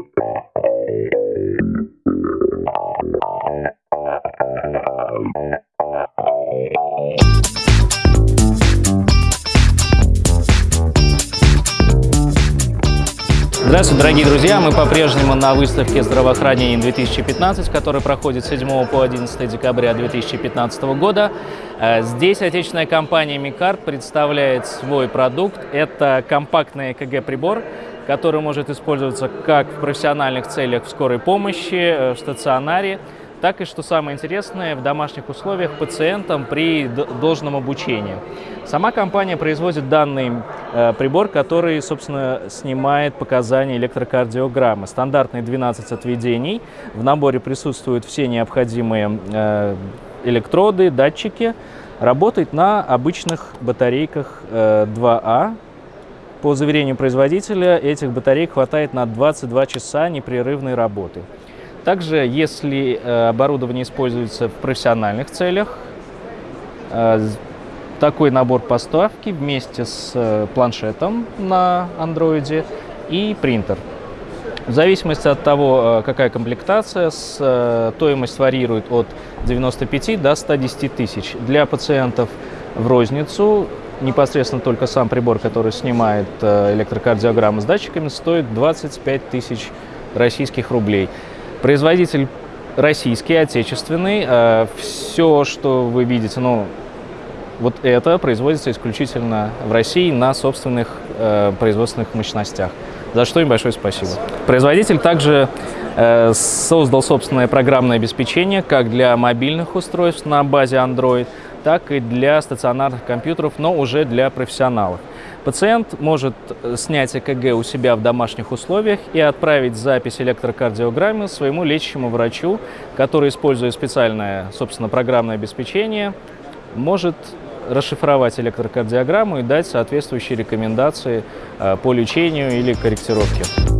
Uh, uh, uh, uh, uh, uh, uh, uh. Здравствуйте, дорогие друзья! Мы по-прежнему на выставке здравоохранения 2015, которая проходит с 7 по 11 декабря 2015 года. Э, здесь отечественная компания Микарт представляет свой продукт. Это компактный ЭКГ-прибор, который может использоваться как в профессиональных целях в скорой помощи, э, в стационаре, так и, что самое интересное, в домашних условиях пациентам при должном обучении. Сама компания производит данный э, прибор, который, собственно, снимает показания электрокардиограммы. Стандартные 12 отведений. В наборе присутствуют все необходимые э, электроды, датчики. Работает на обычных батарейках э, 2А. По заверению производителя, этих батарей хватает на 22 часа непрерывной работы. Также, если э, оборудование используется в профессиональных целях, э, такой набор поставки вместе с э, планшетом на андроиде и принтер. В зависимости от того, какая комплектация, стоимость варьирует от 95 до 110 тысяч. Для пациентов в розницу непосредственно только сам прибор, который снимает электрокардиограмму с датчиками, стоит 25 тысяч российских рублей. Производитель российский, отечественный. Э, Все, что вы видите, ну, вот это производится исключительно в России на собственных э, производственных мощностях. За что им большое спасибо. Производитель также э, создал собственное программное обеспечение как для мобильных устройств на базе Android, так и для стационарных компьютеров, но уже для профессионалов. Пациент может э, снять ЭКГ у себя в домашних условиях и отправить запись электрокардиограммы своему лечащему врачу, который, используя специальное, собственно, программное обеспечение, может расшифровать электрокардиограмму и дать соответствующие рекомендации э, по лечению или корректировке.